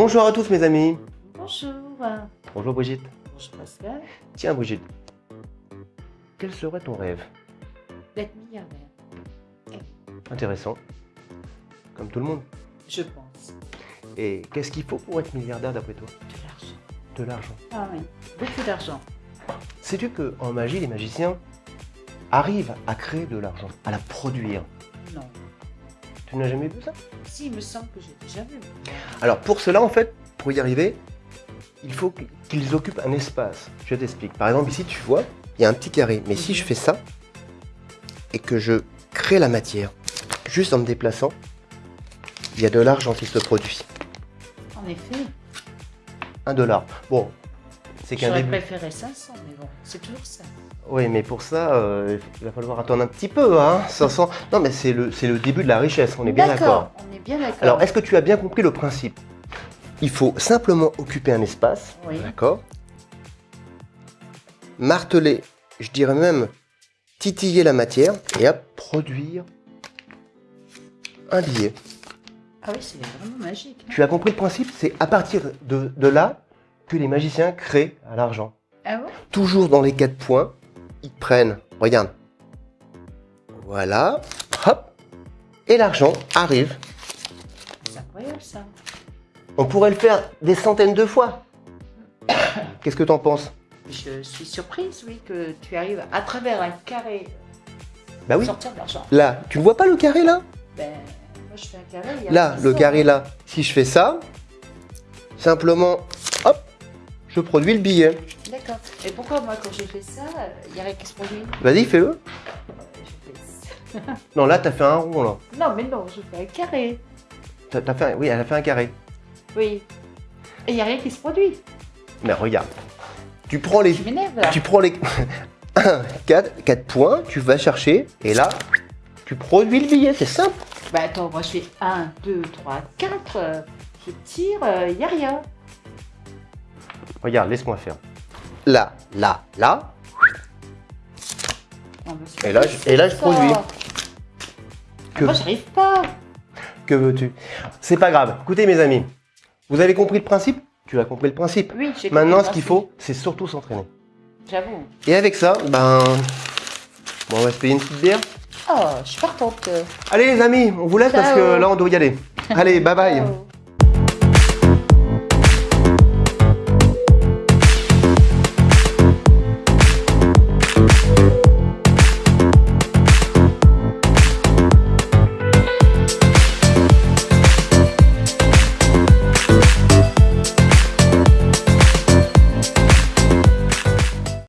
Bonjour à tous mes amis. Bonjour. Bonjour Brigitte. Bonjour Pascal. Tiens Brigitte, quel serait ton rêve? D'être milliardaire. Intéressant. Comme tout le monde. Je pense. Et qu'est-ce qu'il faut pour être milliardaire d'après toi? De l'argent. De l'argent. Ah oui, beaucoup d'argent. Sais-tu qu'en magie, les magiciens arrivent à créer de l'argent, à la produire? Non. Tu n'as jamais vu ça? Si, il me semble que j'ai déjà vu. Alors pour cela, en fait, pour y arriver, il faut qu'ils occupent un espace. Je t'explique. Par exemple, ici, tu vois, il y a un petit carré. Mais si je fais ça, et que je crée la matière, juste en me déplaçant, il y a de l'argent qui se produit. En effet. Un dollar. Bon, c'est qu'un J'aurais préféré 500, mais bon, c'est toujours ça. Oui, mais pour ça, euh, il va falloir attendre un petit peu, hein. 500. Non, mais c'est le, le début de la richesse, on est bien d'accord. On est bien d'accord. Alors, est-ce que tu as bien compris le principe? Il faut simplement occuper un espace, Oui. d'accord? Marteler, je dirais même titiller la matière et hop, produire un billet. Ah oui, c'est vraiment magique. hein. Tu as compris le principe? C'est à partir de, de là que les magiciens créent à l'argent. Ah bon? Toujours dans les quatre points, ils prennent, regarde, voilà, hop, et l'argent arrive. C'est incroyable ça. On pourrait le faire des centaines de fois. Qu'est-ce que t'en penses? Je suis surprise, oui, que tu arrives à travers un carré Bah oui, sortir de l'argent. là, tu vois pas le carré là? Ben, moi je fais un carré. il y a Là, le carré là, si je fais ça, simplement, je produis le billet. D'accord. Et pourquoi moi quand j'ai fait ça, il n'y a rien qui se produit Vas-y, fais-le. Fais ça. Non, là, t'as fait un rond là. Non, mais non, je fais un carré. T'as t'as fait un- Oui, elle a fait un carré. Oui. Et il n'y a rien qui se produit. Mais regarde, tu prends les... Tu prends les 1, 4, 4 points, tu vas chercher, et là, tu produis le billet, c'est simple. Bah attends, moi je fais 1, 2, 3, 4. Je tire, il n'y a rien. Regarde, laisse-moi faire. Là, là, là, Non, Et là, je- et là, je ça. produis. Que- Moi j'arrive pas. que veux-tu? C'est pas grave. Écoutez, mes amis, vous avez compris le principe? Tu as compris le principe. Oui, j'ai Maintenant, compris ce qu'il faut, c'est surtout s'entraîner. J'avoue. Et avec ça, ben... Bon, on va se payer une petite bière. Oh, je suis partante. Allez, les amis, on vous laisse parce que là, on doit y aller. Allez, bye bye. Ciao.